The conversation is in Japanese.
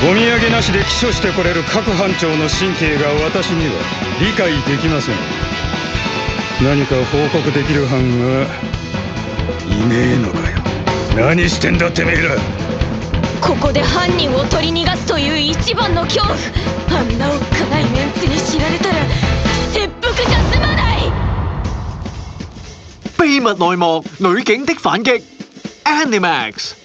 お土産なしで起訴してこれる各班長の神経が私には理解できません。何か報告できる班はいねえのかよ。何してんだてめえら。ここで犯人を取り逃がすという一番の恐怖。あんなおっかないメンツに知られたら切腹じゃ済まない！秘密內幕女警的反擊 Animax